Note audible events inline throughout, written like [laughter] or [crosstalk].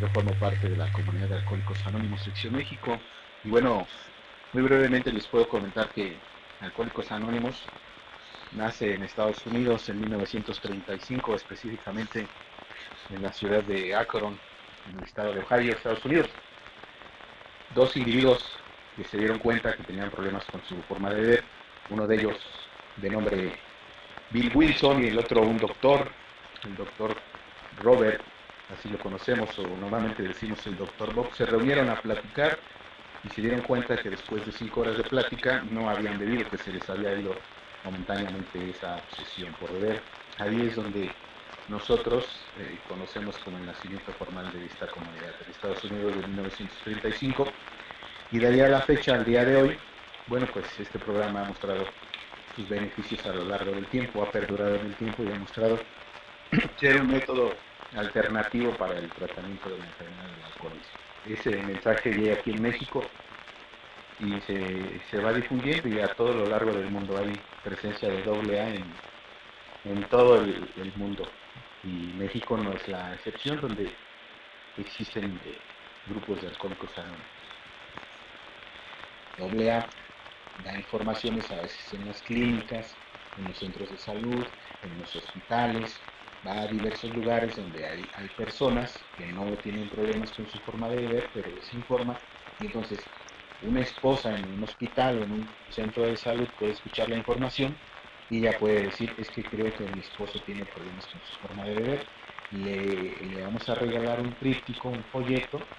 Yo formo parte de la comunidad de Alcohólicos Anónimos Sección México. Muy brevemente les puedo comentar que Alcohólicos Anónimos nace en Estados Unidos en 1935, específicamente en la ciudad de Akron, en el estado de Ohio, Estados Unidos. Dos individuos que se dieron cuenta que tenían problemas con su forma de beber, uno de ellos de nombre Bill Wilson y el otro un doctor, el doctor Robert así lo conocemos o normalmente decimos el doctor Bob, se reunieron a platicar y se dieron cuenta que después de cinco horas de plática no habían bebido, que se les había ido momentáneamente esa obsesión por beber. Ahí es donde nosotros eh, conocemos como el nacimiento formal de esta comunidad en Estados Unidos de 1935 y de ahí a la fecha, al día de hoy, bueno, pues este programa ha mostrado sus beneficios a lo largo del tiempo, ha perdurado en el tiempo y ha mostrado [clears throat] ser un método alternativo para el tratamiento de la enfermedad del alcoholismo. Ese mensaje llega aquí en México y se, se va difundiendo y a todo lo largo del mundo hay presencia de AA en, en todo el, mundo. Y México no es la excepción donde existen eh, grupos de alcohólicos anónimos. AA da informaciones a veces en las clínicas, en los centros de salud, en los hospitales, va a diversos lugares donde hay, personas que no tienen problemas con su forma de beber, pero les informa. Y entonces, una esposa en un hospital o en un centro de salud puede escuchar la información y ya puede decir, es que creo que mi esposo tiene problemas con su forma de beber. Le, le vamos a regalar un tríptico, un folleto,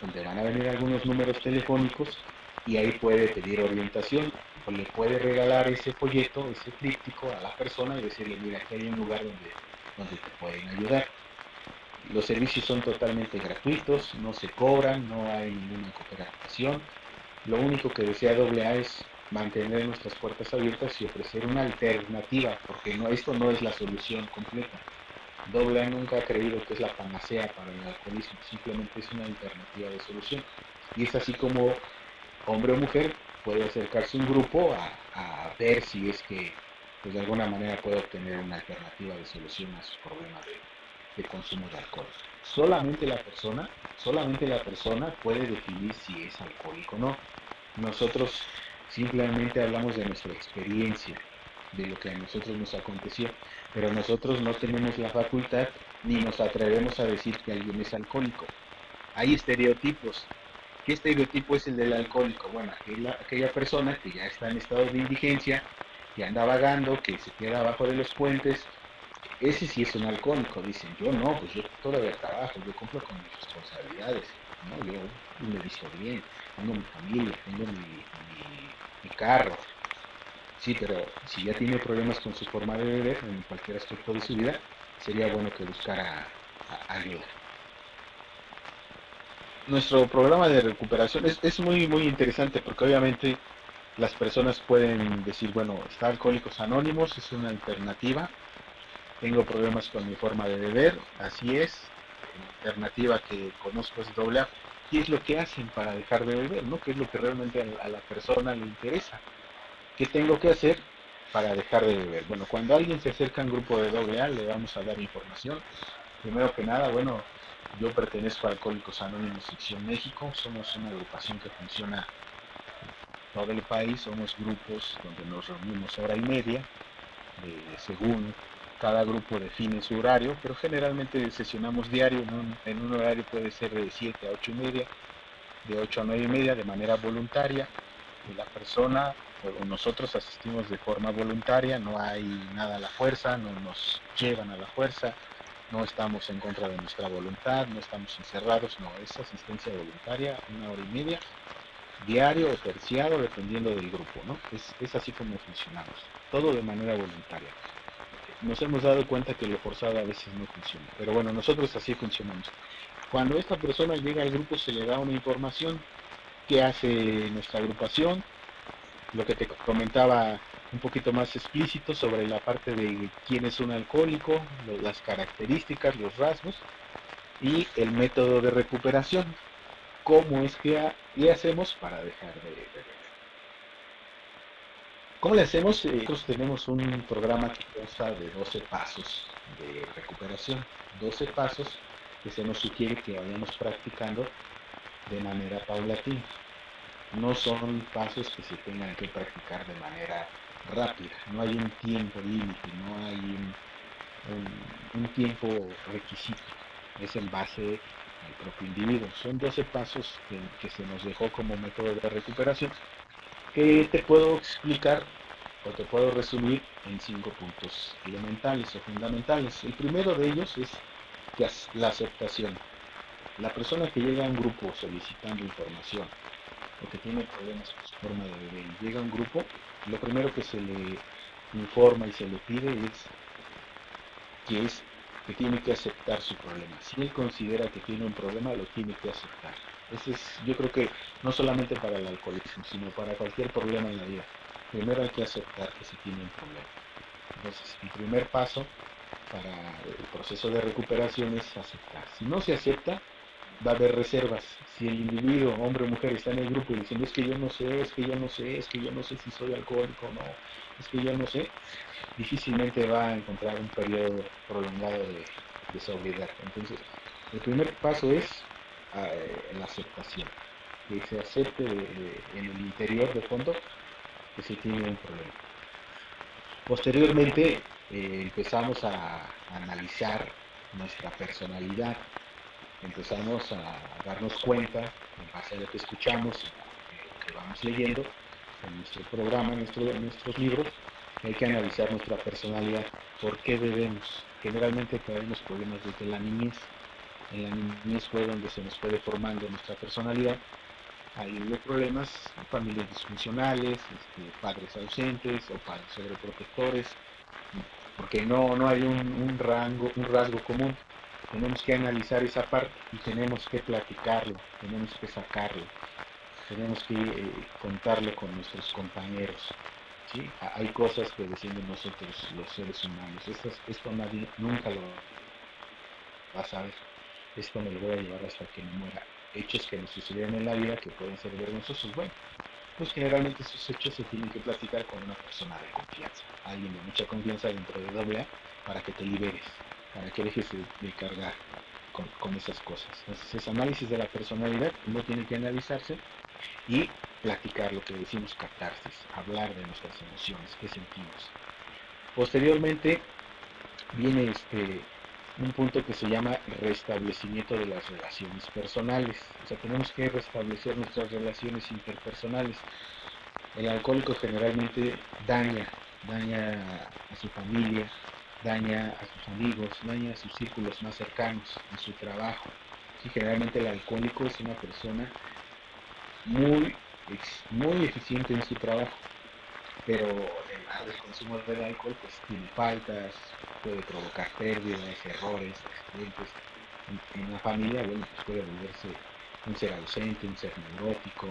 donde van a venir algunos números telefónicos y ahí puede pedir orientación o le puede regalar ese folleto, ese tríptico a la persona y decirle, mira, aquí hay un lugar donde donde te pueden ayudar. Los servicios son totalmente gratuitos, no se cobran, no hay ninguna cooperación. Lo único que desea AA es mantener nuestras puertas abiertas y ofrecer una alternativa, porque no, esto no es la solución completa. AA nunca ha creído que es la panacea para el alcoholismo, simplemente es una alternativa de solución. Y es así como hombre o mujer puede acercarse un grupo a ver si es que pues de alguna manera puede obtener una alternativa de solución a sus problemas de, consumo de alcohol. Solamente la persona, solamente la persona puede definir si es alcohólico o no. Nosotros simplemente hablamos de nuestra experiencia, de lo que a nosotros nos aconteció, pero nosotros no tenemos la facultad ni nos atrevemos a decir que alguien es alcohólico. Hay estereotipos. ¿Qué estereotipo es el del alcohólico? Bueno, aquella, aquella persona que ya está en estado de indigencia, que anda vagando, que se queda abajo de los puentes, ese sí es un alcohólico, dicen, yo no, pues yo todavía trabajo, yo cumplo con mis responsabilidades, ¿no? yo me visto bien, tengo mi familia, tengo mi, mi, mi, carro, sí, pero si ya tiene problemas con su forma de beber en cualquier aspecto de su vida, sería bueno que buscara ayuda. Nuestro programa de recuperación es, es muy, muy interesante porque obviamente las personas pueden decir, bueno, está Alcohólicos Anónimos, es una alternativa, tengo problemas con mi forma de beber, así es, la alternativa que conozco es doble. ¿Qué es lo que hacen para dejar de beber? ¿no? ¿Qué es lo que realmente a la persona le interesa? ¿Qué tengo que hacer para dejar de beber? Bueno, cuando alguien se acerca a un grupo de doble A, le vamos a dar información. Primero que nada, bueno, yo pertenezco a Alcohólicos Anónimos Sección México, somos una agrupación que funciona todo el país, somos grupos donde nos reunimos hora y media, eh, según cada grupo define su horario, pero generalmente sesionamos diario, en un, horario puede ser de 7 a 8 y media, de 8 a 9 y media de manera voluntaria, la persona o nosotros asistimos de forma voluntaria, no hay nada a la fuerza, no nos llevan a la fuerza, no estamos en contra de nuestra voluntad, no estamos encerrados, no, es asistencia voluntaria, una hora y media, diario o terciado, dependiendo del grupo, ¿no? Es, es así como funcionamos, todo de manera voluntaria. Nos hemos dado cuenta que lo forzado a veces no funciona, pero bueno, nosotros así funcionamos. Cuando esta persona llega al grupo se le da una información que hace nuestra agrupación, lo que te comentaba un poquito más explícito sobre la parte de quién es un alcohólico, las características, los rasgos y el método de recuperación. ¿Cómo es que le hacemos para dejar de beber? ¿Cómo le hacemos? Eh, nosotros tenemos un programa que consta de 12 pasos de recuperación. 12 pasos que se nos sugiere que vayamos practicando de manera paulatina. No son pasos que se tengan que practicar de manera rápida, no hay un tiempo límite, no hay un, tiempo requisito, es en base al propio individuo. Son 12 pasos que se nos dejó como método de recuperación que te puedo explicar o te puedo resumir en cinco puntos elementales o fundamentales. El primero de ellos es la aceptación. La persona que llega a un grupo solicitando información o que tiene problemas con su forma de beber y llega a un grupo, lo primero que se le informa y se le pide es que es tiene que aceptar su problema. Si él considera que tiene un problema, lo tiene que aceptar. Ese es, yo creo que no solamente para el alcoholismo, sino para cualquier problema en la vida. Primero hay que aceptar que se tiene un problema. Entonces, el primer paso para el proceso de recuperación es aceptar. Si no se acepta, va a haber reservas. Si el individuo, hombre o mujer, está en el grupo y diciendo es que yo no sé, es que yo no sé, es que yo no sé si soy alcohólico o no, es que yo no sé, difícilmente va a encontrar un periodo prolongado de, de sobriedad. Entonces, el primer paso es eh, la aceptación, que se acepte en el interior de fondo que se tiene un problema. Posteriormente eh, empezamos a, analizar nuestra personalidad, empezamos a darnos cuenta, en base a lo que escuchamos, lo que vamos leyendo en nuestro programa, en, nuestros libros, hay que analizar nuestra personalidad, por qué debemos. Generalmente tenemos problemas desde la niñez, en la niñez fue donde se nos puede formando nuestra personalidad. Hay problemas, familias disfuncionales, este, padres ausentes o padres sobreprotectores, porque no, no hay un, rango, un rasgo común. Tenemos que analizar esa parte y tenemos que platicarlo, tenemos que sacarlo, tenemos que eh, contarlo con nuestros compañeros. ¿sí? Hay cosas que decimos nosotros los seres humanos, esto, nadie nunca lo va a saber esto me lo voy a llevar hasta que me muera. Hechos que nos sucedieron en la vida que pueden ser vergonzosos. Bueno, pues generalmente esos hechos se tienen que platicar con una persona de confianza, alguien de mucha confianza dentro de AA para que te liberes, para que dejes de, cargar con, esas cosas. Entonces, ese análisis de la personalidad uno tiene que analizarse y platicar lo que decimos catarsis, hablar de nuestras emociones, qué sentimos. Posteriormente viene este un punto que se llama restablecimiento de las relaciones personales. O sea, tenemos que restablecer nuestras relaciones interpersonales. El alcohólico generalmente daña, daña a su familia, daña a sus amigos, daña a sus círculos más cercanos, en su trabajo. Y generalmente el alcohólico es una persona muy, muy eficiente en su trabajo, pero el consumo del alcohol pues tiene faltas, puede provocar pérdidas, errores, accidentes. En, una familia, bueno, pues puede volverse un ser ausente, un ser neurótico,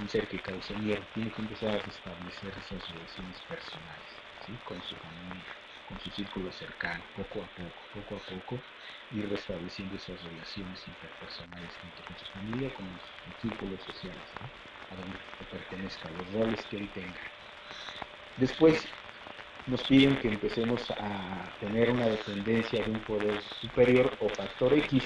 un ser que causa miedo. Tiene que empezar a restablecer esas relaciones personales, ¿sí? con su familia, con su círculo cercano, poco a poco, poco a poco, ir restableciendo esas relaciones interpersonales tanto con su familia como con los círculos sociales, a donde pertenezca, los roles que él tenga. Después nos piden que empecemos a tener una dependencia de un poder superior o factor X.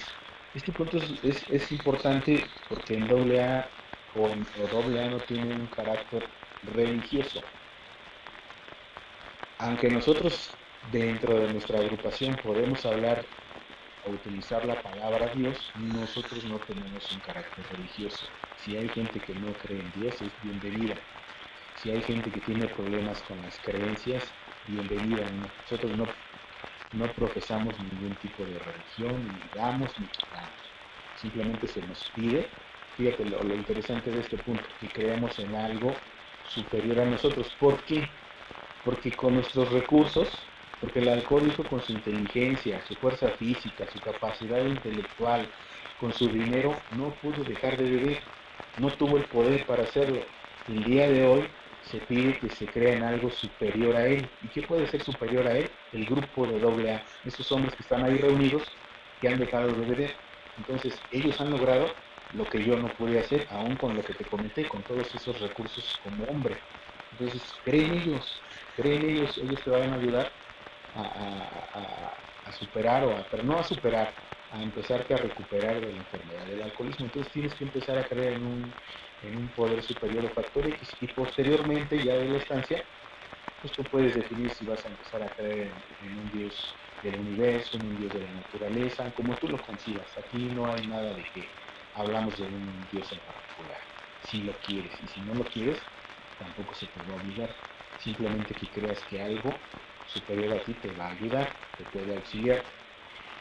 Este punto es, importante porque en AA o, en, AA no tiene un carácter religioso. Aunque nosotros dentro de nuestra agrupación podemos hablar o utilizar la palabra Dios, nosotros no tenemos un carácter religioso. Si hay gente que no cree en Dios, es bienvenida si hay gente que tiene problemas con las creencias, bienvenida. Nosotros no, no profesamos ningún tipo de religión, ni damos ni quitamos. Simplemente se nos pide, fíjate lo, interesante de este punto, que creemos en algo superior a nosotros. ¿Por qué? Porque con nuestros recursos, porque el alcohólico con su inteligencia, su fuerza física, su capacidad intelectual, con su dinero, no pudo dejar de beber, no tuvo el poder para hacerlo. El día de hoy se pide que se crean algo superior a él. ¿Y qué puede ser superior a él? El grupo de doble A, esos hombres que están ahí reunidos, que han dejado de beber. Entonces, ellos han logrado lo que yo no pude hacer, aún con lo que te comenté, con todos esos recursos como hombre. Entonces, creen ellos, creen ellos, ellos te van a ayudar a, superar, o a, pero no a superar, a empezarte a recuperar de la enfermedad del alcoholismo. Entonces tienes que empezar a creer en un, en un poder superior o factor X y posteriormente ya de la estancia, pues tú puedes definir si vas a empezar a creer en, un Dios del universo, en un Dios de la naturaleza, como tú lo concibas. Aquí no hay nada de que hablamos de un Dios en particular, si lo quieres y si no lo quieres, tampoco se te va a obligar. Simplemente que creas que algo superior a ti te va a ayudar, te puede auxiliar.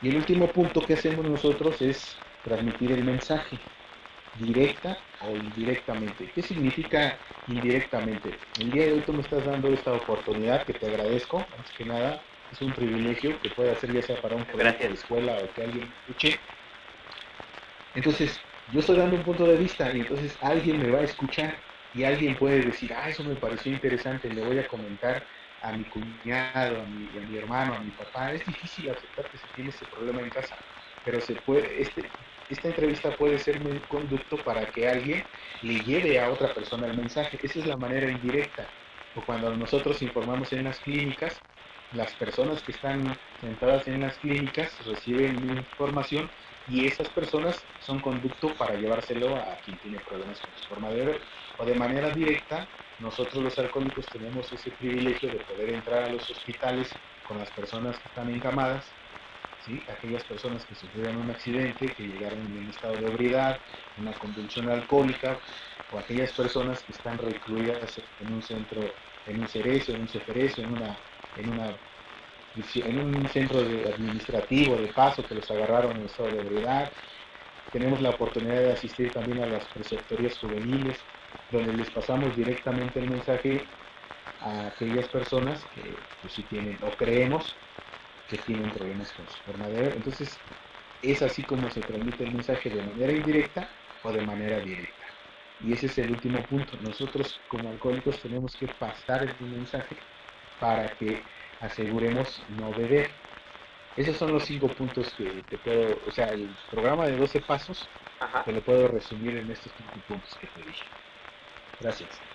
Y el último punto que hacemos nosotros es transmitir el mensaje, directa o indirectamente. ¿Qué significa indirectamente? El día de hoy tú me estás dando esta oportunidad que te agradezco, antes que nada, es un privilegio que puede hacer ya sea para un proyecto de escuela o que alguien escuche. Entonces, yo estoy dando un punto de vista y entonces alguien me va a escuchar y alguien puede decir, ah, eso me pareció interesante, le voy a comentar a mi cuñado, a mi, a mi hermano, a mi papá. Es difícil aceptar que se tiene ese problema en casa, pero se puede, este, esta entrevista puede ser un conducto para que alguien le lleve a otra persona el mensaje. Esa es la manera indirecta. O cuando nosotros informamos en las clínicas, las personas que están sentadas en las clínicas reciben información y esas personas son conducto para llevárselo a quien tiene problemas con su forma de ver. O de manera directa, nosotros los alcohólicos tenemos ese privilegio de poder entrar a los hospitales con las personas que están encamadas, aquellas personas que sufrieron un accidente, que llegaron en un estado de ebriedad, una convulsión alcohólica, o aquellas personas que están recluidas en un centro, en un cerezo, en un ceferezo, en una, en una en un centro administrativo de paso que los agarraron en estado de ebriedad. Tenemos la oportunidad de asistir también a las preceptorías juveniles, donde les pasamos directamente el mensaje a aquellas personas que pues, sí tienen, o creemos que tienen problemas con su forma de ver. Entonces, es así como se transmite el mensaje de manera indirecta o de manera directa. Y ese es el último punto. Nosotros como alcohólicos tenemos que pasar el mensaje para que aseguremos no beber. Esos son los cinco puntos que te puedo, o sea, el programa de 12 pasos te lo puedo resumir en estos cinco puntos que te dije. Gracias.